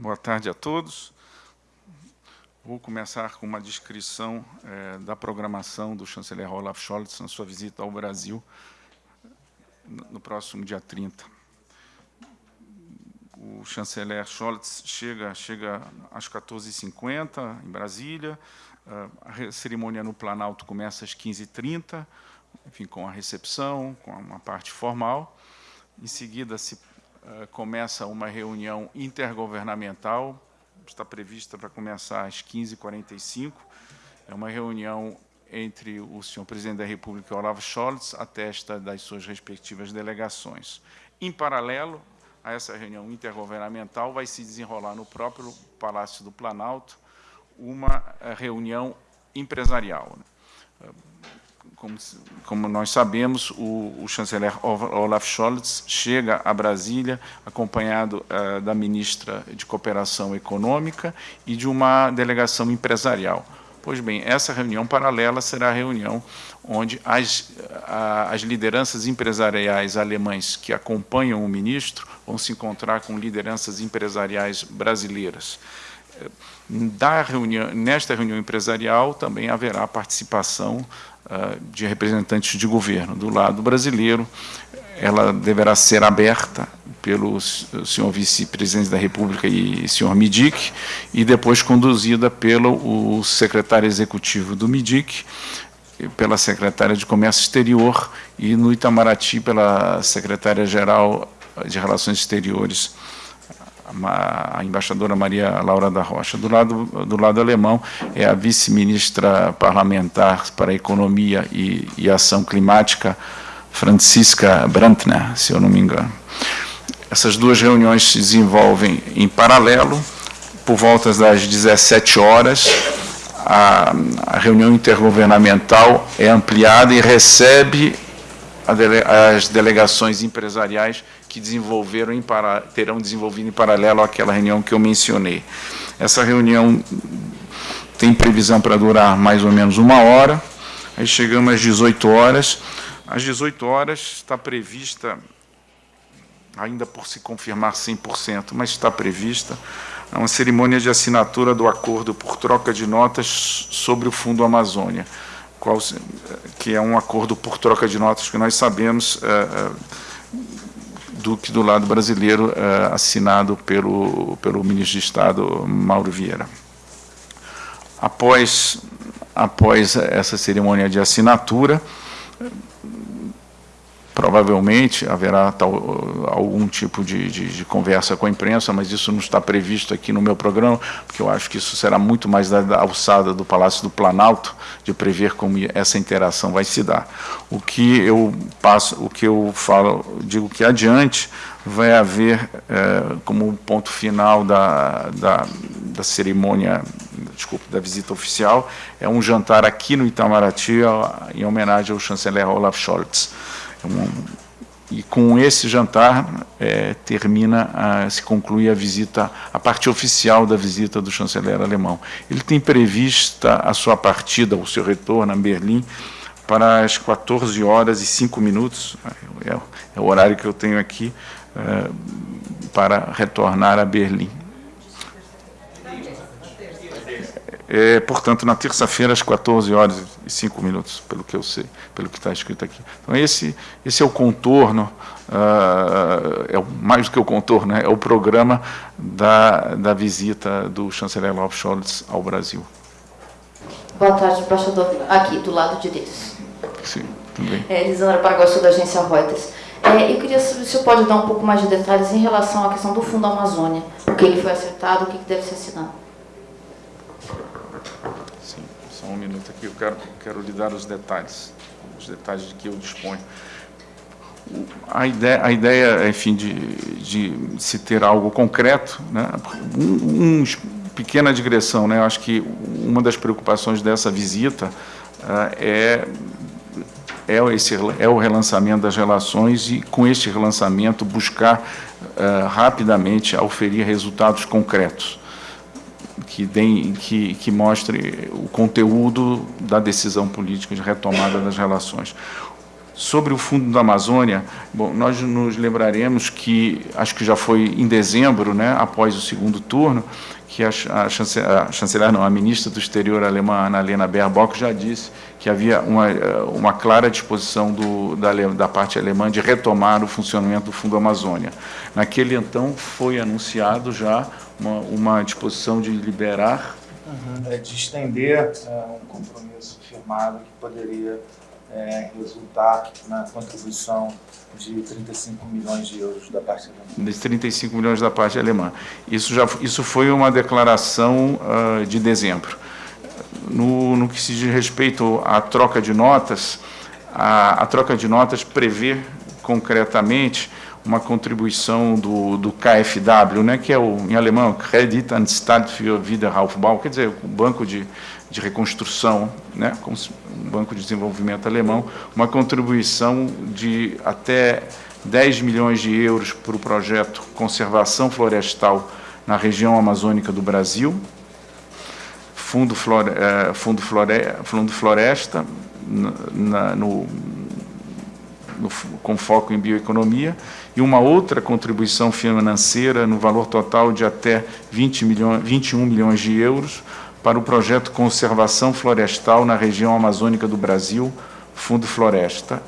Boa tarde a todos. Vou começar com uma descrição é, da programação do chanceler Olaf Scholz na sua visita ao Brasil no próximo dia 30. O chanceler Scholz chega, chega às 14h50 em Brasília, a cerimônia no Planalto começa às 15h30, enfim, com a recepção, com uma parte formal. Em seguida, se começa uma reunião intergovernamental, está prevista para começar às 15h45. É uma reunião entre o senhor presidente da República, Olavo Scholz, a testa das suas respectivas delegações. Em paralelo a essa reunião intergovernamental, vai se desenrolar no próprio Palácio do Planalto uma eh, reunião empresarial. Como, como nós sabemos, o, o, chanceler Olaf Scholz chega a Brasília acompanhado uh, da ministra de Cooperação Econômica e de uma delegação empresarial. Pois bem, essa reunião paralela será a reunião onde as, as lideranças empresariais alemães que acompanham o ministro vão se encontrar com lideranças empresariais brasileiras. Da reunião, nesta reunião empresarial também haverá participação de representantes de governo. Do lado brasileiro, ela deverá ser aberta pelo senhor vice-presidente da República e senhor Midik, e depois conduzida pelo o secretário executivo do Midik, pela secretária de Comércio Exterior, e no Itamaraty pela secretária-geral de Relações Exteriores, a embaixadora Maria Laura da Rocha. Do lado, do lado alemão é a vice-ministra parlamentar para Economia e, e Ação Climática, Francisca Brantner, se eu não me engano. Essas duas reuniões se desenvolvem em paralelo, por volta das 17 horas, a, a reunião intergovernamental é ampliada e recebe dele, as delegações empresariais que desenvolveram em para, terão desenvolvido em paralelo àquela reunião que eu mencionei. Essa reunião tem previsão para durar mais ou menos uma hora, aí chegamos às 18 horas. Às 18 horas está prevista, ainda por se confirmar 100%, mas está prevista, uma cerimônia de assinatura do acordo por troca de notas sobre o Fundo Amazônia, qual, que é um acordo por troca de notas que nós sabemos é, do que do lado brasileiro, é, assinado pelo, pelo ministro de Estado, Mauro Vieira. Após, após essa cerimônia de assinatura, provavelmente haverá tal, algum tipo de, de, de, conversa com a imprensa, mas isso não está previsto aqui no meu programa, porque eu acho que isso será muito mais da, da alçada do Palácio do Planalto, de prever como essa interação vai se dar. O que eu passo, o que eu falo, digo que adiante vai haver é, como ponto final da, da, da cerimônia, desculpe, da visita oficial, é um jantar aqui no Itamaraty em homenagem ao chanceler Olaf Scholz. É um, e com esse jantar é, termina, a, se conclui a visita, a parte oficial da visita do chanceler alemão. Ele tem prevista a sua partida, o seu retorno a Berlim, para as 14 horas e 5 minutos, é, é o horário que eu tenho aqui, é, para retornar a Berlim. É, portanto, na terça-feira, às 14 horas e 5 minutos, pelo que eu sei, pelo que está escrito aqui. Então, esse, esse é o contorno, uh, é mais do que o contorno, né, é o programa da, da visita do chanceler Olaf Scholz ao Brasil. Boa tarde, embaixador. Aqui, do lado direito. Sim, bem. É, Elisandra Paraguaçu, da agência Reuters. É, eu queria saber se o senhor pode dar um pouco mais de detalhes em relação à questão do Fundo Amazônia. O que ele foi acertado, o que deve ser assinado. Sim, só um minuto aqui, eu quero, quero lhe dar os detalhes, os detalhes de que eu disponho. A ideia, a ideia enfim, de, de se ter algo concreto, né? um, um pequena digressão, né? eu acho que uma das preocupações dessa visita uh, é é, esse, é o relançamento das relações e, com este relançamento, buscar uh, rapidamente oferir resultados concretos que, deem, que, que mostre o conteúdo da decisão política de retomada das relações. Sobre o Fundo da Amazônia, bom, nós nos lembraremos que, acho que já foi em dezembro, né, após o segundo turno, que a, chanceler, a chanceler, não, a ministra do Exterior alemã, Annalena Baerbock, já disse que havia uma, uma clara disposição do, da, da parte alemã de retomar o funcionamento do Fundo Amazônia. Naquele então foi anunciado já uma, uma disposição de liberar... Uhum. É, de estender é, um compromisso firmado que poderia é, resultar na contribuição de 35 milhões de euros da parte alemã. De 35 milhões da parte alemã. Isso, já, isso foi uma declaração uh, de dezembro. No, no, que se diz respeito à troca de notas, a, a troca de notas prevê concretamente uma contribuição do, do KfW, né, que é o, em alemão, Kreditanstalt für Wiederaufbau, quer dizer, o Banco de, de Reconstrução, né, como um Banco de Desenvolvimento alemão, uma contribuição de até 10 milhões de euros para o projeto Conservação Florestal na região amazônica do Brasil, Fundo, Flore, eh, Fundo, Flore, Fundo Floresta, na, no, no, com foco em bioeconomia, e uma outra contribuição financeira no valor total de até 20 milhões, 21 milhões de euros para o projeto Conservação Florestal na região amazônica do Brasil, Fundo Floresta,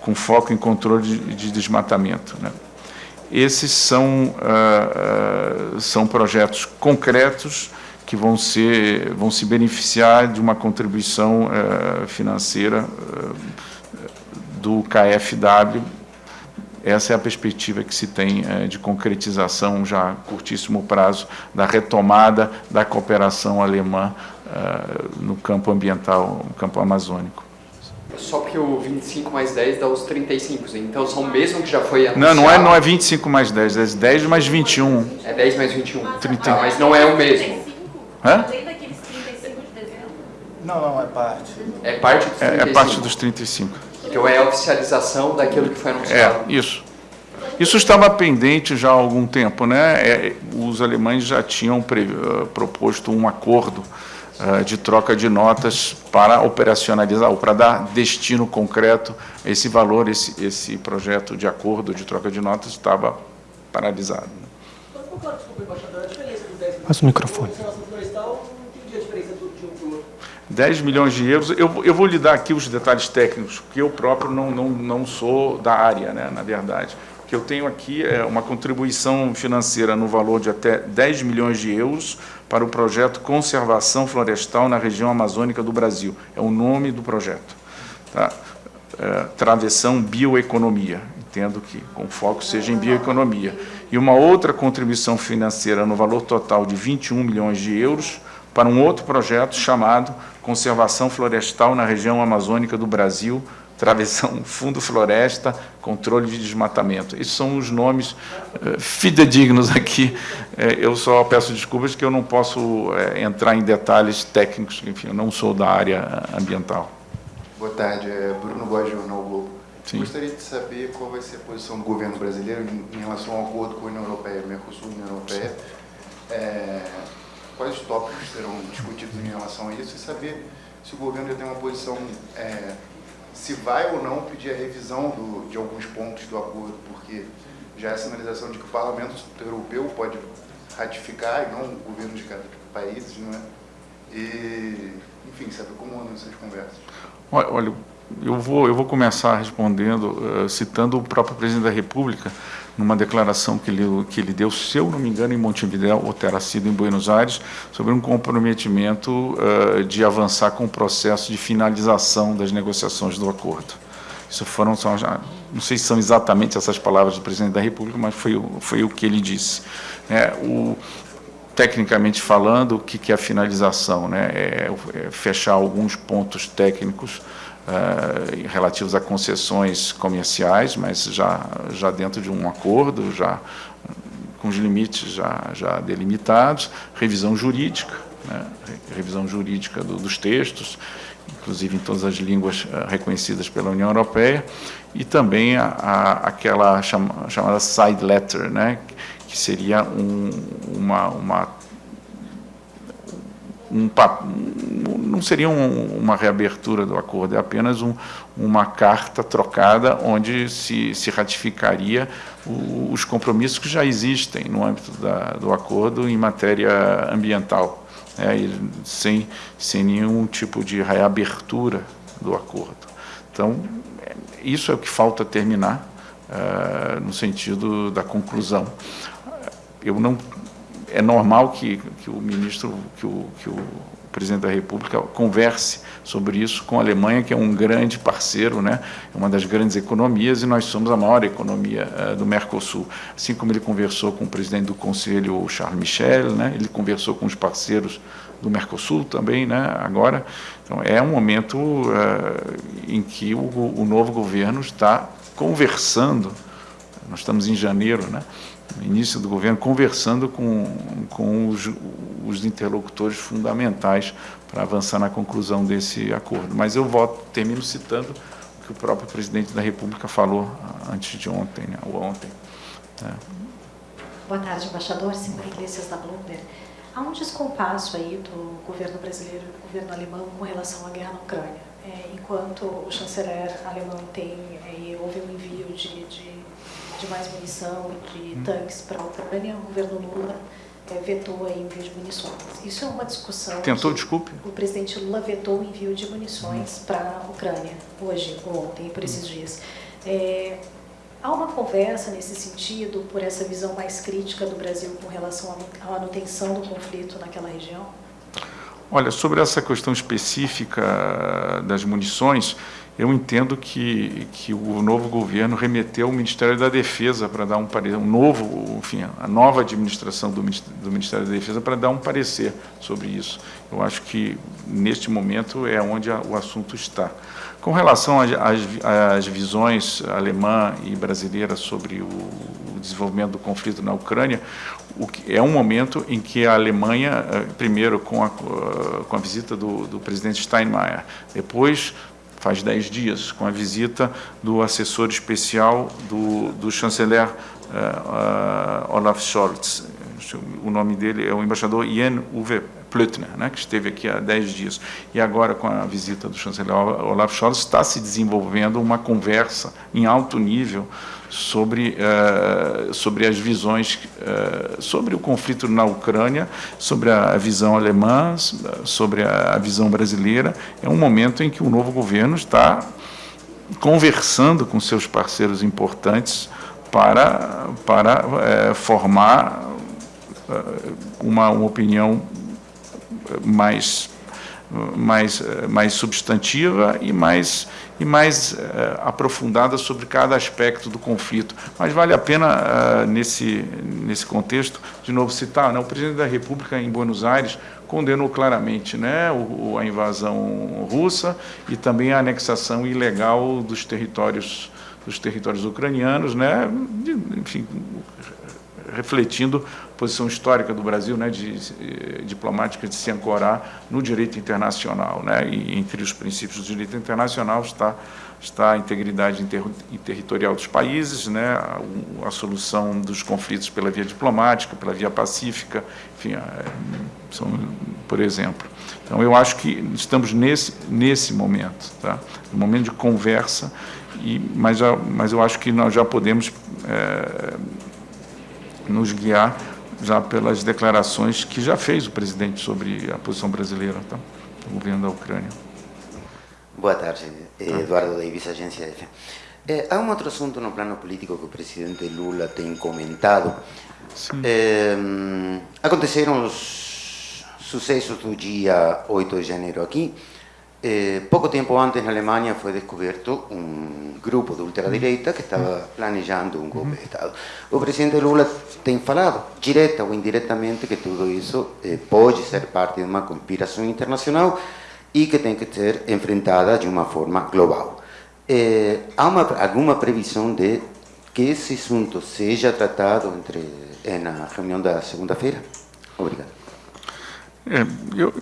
com foco em controle de, de desmatamento. Né? Esses são, uh, uh, são projetos concretos que vão, ser, vão se beneficiar de uma contribuição uh, financeira do KfW essa é a perspectiva que se tem é, de concretização já a curtíssimo prazo da retomada da cooperação alemã é, no campo ambiental, no campo amazônico. Só porque o 25 mais 10 dá os 35, então são o mesmo que já foi anunciado? Não, não é, não é 25 mais 10, é 10 mais 21. É 10 mais 21, 30. Ah, mas não é o mesmo. Hã? Não, não, é parte. É parte dos 35. É, é parte dos 35. Então é a oficialização daquilo que foi anunciado. É, isso. Isso estava pendente já há algum tempo, né? É, os alemães já tinham pre, uh, proposto um acordo uh, de troca de notas para operacionalizar, ou para dar destino concreto a esse valor, esse, esse projeto de acordo de troca de notas estava paralisado. Passa o microfone. 10 milhões de euros. Eu, eu vou lhe dar aqui os detalhes técnicos, porque eu próprio não, não, não sou da área, né, na verdade. O que eu tenho aqui é uma contribuição financeira no valor de até 10 milhões de euros para o projeto Conservação Florestal na região amazônica do Brasil. É o nome do projeto. Tá? É, travessão Bioeconomia. Entendo que com foco seja em bioeconomia. E uma outra contribuição financeira no valor total de 21 milhões de euros para um outro projeto chamado Conservação Florestal na região amazônica do Brasil, Travessão Fundo Floresta, Controle de Desmatamento. Esses são os nomes uh, fidedignos aqui. Uh, eu só peço desculpas que eu não posso uh, entrar em detalhes técnicos, enfim, eu não sou da área ambiental. Boa tarde, é Bruno Góes, Jornal Globo. Sim. Gostaria de saber qual vai ser a posição do governo brasileiro em, em relação ao acordo com a União Europeia, Mercosul e União Europeia. É, quais tópicos serão discutidos em relação a isso e saber se o governo já tem uma posição, é, se vai ou não pedir a revisão do, de alguns pontos do acordo, porque já é a sinalização de que o Parlamento Europeu pode ratificar e não o governo de cada país, não é? E, enfim, saber como andam essas conversas. Olha, eu vou, eu vou começar respondendo, uh, citando o próprio presidente da República, numa declaração que ele, que ele deu, se eu não me engano, em Montevideo, ou terá sido em Buenos Aires, sobre um comprometimento uh, de avançar com o processo de finalização das negociações do acordo. Isso foram, são, não sei se são exatamente essas palavras do presidente da República, mas foi, foi o que ele disse. É, o, tecnicamente falando, o que é a finalização? Né? É, é fechar alguns pontos técnicos uh, relativos a concessões comerciais, mas já, já dentro de um acordo, já com os limites já, já delimitados, revisão jurídica, né, revisão jurídica do, dos textos, inclusive em todas as línguas uh, reconhecidas pela União Europeia, e também a, a, aquela chama, chamada side letter, né, que seria um, uma, uma um, não seria um, uma reabertura do acordo, é apenas um, uma carta trocada onde se, se ratificaria o, os compromissos que já existem no âmbito da, do acordo em matéria ambiental, né, sem, sem nenhum tipo de reabertura do acordo. Então, isso é o que falta terminar, uh, no sentido da conclusão. Eu não é normal que, que o ministro, que o, que o presidente da República converse sobre isso com a Alemanha, que é um grande parceiro, né, uma das grandes economias, e nós somos a maior economia uh, do Mercosul. Assim como ele conversou com o presidente do Conselho, Charles Michel, né, ele conversou com os parceiros do Mercosul também, né, agora. Então, é um momento uh, em que o, o novo governo está conversando, nós estamos em janeiro, né, início do governo, conversando com, com os, os interlocutores fundamentais para avançar na conclusão desse acordo. Mas eu voto, termino citando o que o próprio presidente da República falou antes de ontem, né, ou ontem. É. Boa tarde, embaixador. Simone Iglesias, da Bloomberg. Há um descompasso aí do governo brasileiro e do governo alemão com relação à guerra na Ucrânia. É, enquanto o chanceler alemão tem, é, houve um envio de, de de mais munição e de hum. tanques para a Ucrânia, o governo Lula é, vetou o envio de munições. Isso é uma discussão... Tentou, desculpe? O presidente Lula vetou o envio de munições hum. para a Ucrânia, hoje, ou ontem, por esses hum. dias. É, há uma conversa nesse sentido, por essa visão mais crítica do Brasil com relação à manutenção do conflito naquela região? Olha, sobre essa questão específica das munições, eu entendo que, que o novo governo remeteu ao Ministério da Defesa para dar um parecer, um novo, enfim, a nova administração do, do Ministério da Defesa para dar um parecer sobre isso. Eu acho que, neste momento, é onde a, o assunto está. Com relação às visões alemã e brasileira sobre o, o desenvolvimento do conflito na Ucrânia, é um momento em que a Alemanha, eh, primeiro com a, com a visita do, do presidente Steinmeier, depois faz dez dias, com a visita do assessor especial do, do chanceler uh, Olaf Scholz. O nome dele é o embaixador Jan Uwe Plötner, né, que esteve aqui há dez dias. E agora, com a visita do chanceler Olaf Scholz, está se desenvolvendo uma conversa em alto nível sobre, uh, sobre as visões, uh, sobre o conflito na Ucrânia, sobre a visão alemã, sobre a visão brasileira. É um momento em que o novo governo está conversando com seus parceiros importantes para, para uh, formar uma, uma opinião mais mais, mais substantiva e mais, e mais uh, aprofundada sobre cada aspecto do conflito. Mas vale a pena, uh, nesse, nesse contexto, de novo citar, né, o presidente da República em Buenos Aires condenou claramente né, o, a invasão russa e também a anexação ilegal dos territórios dos territórios ucranianos, né, enfim, refletindo a posição histórica do Brasil, né, de, de, eh, diplomática, de se ancorar no direito internacional. Né, e entre os princípios do direito internacional está, está a integridade territorial dos países, né, a, a, solução dos conflitos pela via diplomática, pela via pacífica, enfim, é, são, por exemplo. Então, eu acho que estamos nesse, nesse momento, tá? momento de conversa, e, mas, mas eu acho que nós já podemos é, nos guiar já pelas declarações que já fez o presidente sobre a posição brasileira tá? do governo da Ucrânia. Boa tarde, Eduardo Davis, Agência EFE. Eh, há um outro assunto no plano político que o presidente Lula tem comentado. Eh, aconteceram os sucessos do dia 8 de janeiro aqui, Eh, poco tiempo antes en Alemania fue descubierto un grupo de ultradereita que estaba planejando un golpe de Estado. O presidente Lula tem falado, direta ou indiretamente, que tudo isso eh, pode ser parte de uma conspiração internacional e que tem que ser enfrentada de uma forma global. Eh, há uma, alguma previsão de que esse assunto seja tratado entre, na reunião da segunda-feira? Obrigado. É, eu,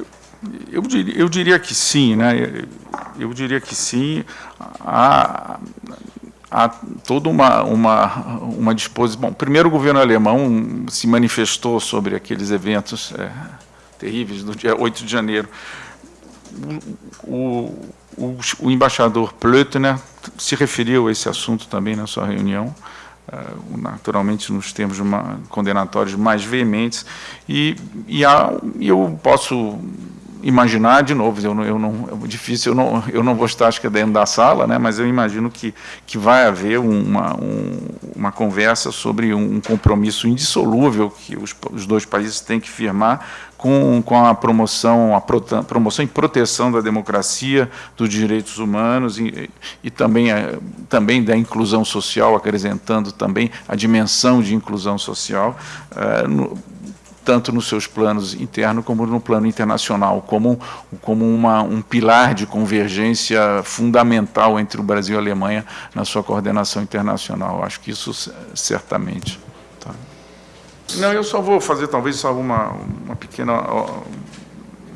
eu diria, eu diria que sim, né? Eu diria que sim. Há, há toda uma, uma, uma disposição. Bom, primeiro o governo alemão se manifestou sobre aqueles eventos é, terríveis do dia 8 de janeiro. o, o, o embaixador Plötner se referiu a esse assunto também na sua reunião, uh, naturalmente nos termos uma, condenatórios mais veementes, e, e há, eu posso imaginar, de novo, eu não, eu não, é difícil, eu não, eu não vou estar, acho que dentro da sala, né, mas eu imagino que, que vai haver uma, um, uma conversa sobre um compromisso indissolúvel que os, os dois países têm que firmar com, com a promoção, a promoção e proteção da democracia, dos direitos humanos e, e também, a, também da inclusão social, acrescentando também a dimensão de inclusão social, uh, no, tanto nos seus planos internos como no plano internacional, como, como uma, um pilar de convergência fundamental entre o Brasil e a Alemanha na sua coordenação internacional. Acho que isso certamente. Tá. Não, eu só vou fazer talvez só uma, uma pequena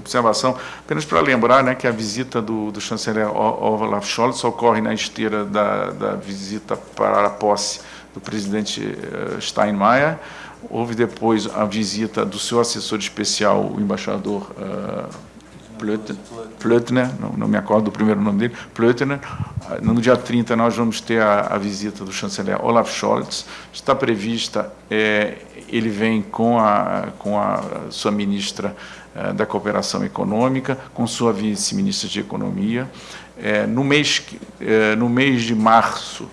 observação, apenas para lembrar né, que a visita do, do chanceler Olaf Scholz ocorre na esteira da, da visita para a posse do presidente eh, Steinmeier, Houve depois a visita do seu assessor especial, o embaixador uh, Plötner, não, não, me acordo do primeiro nome dele, Plötner. No dia 30 nós vamos ter a, a visita do chanceler Olaf Scholz. Está prevista, é, ele vem com a, com a sua ministra é, da Cooperação Econômica, com sua vice-ministra de Economia. É, no, mês, no mês de março,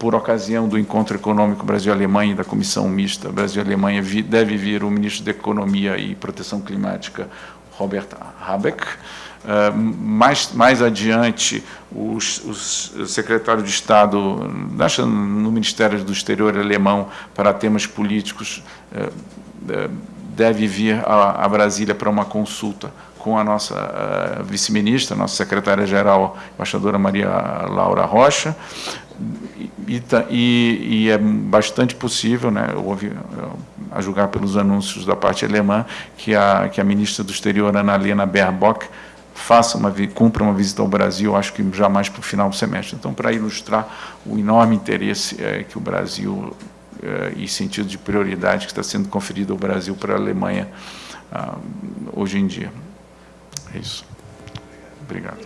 por ocasião do encontro econômico Brasil-Alemanha da Comissão Mista Brasil-Alemanha, deve vir o ministro da Economia e Proteção Climática, Robert Habeck. Uh, mais, mais adiante, os, os, o secretário de Estado no Ministério do Exterior alemão para temas políticos uh, uh, deve vir a, a Brasília para uma consulta com a nossa vice-ministra, nossa secretária-geral, embaixadora Maria Laura Rocha, e, e, e, é bastante possível, né, houve, a julgar pelos anúncios da parte alemã, que a, que a ministra do Exterior, Annalena Baerbock, faça uma, cumpra uma visita ao Brasil, acho que jamais para o final do semestre. Então, para ilustrar o enorme interesse é, que o Brasil, é, e sentido de prioridade que está sendo conferido ao Brasil para a Alemanha ah, hoje em dia. É isso. Obrigado.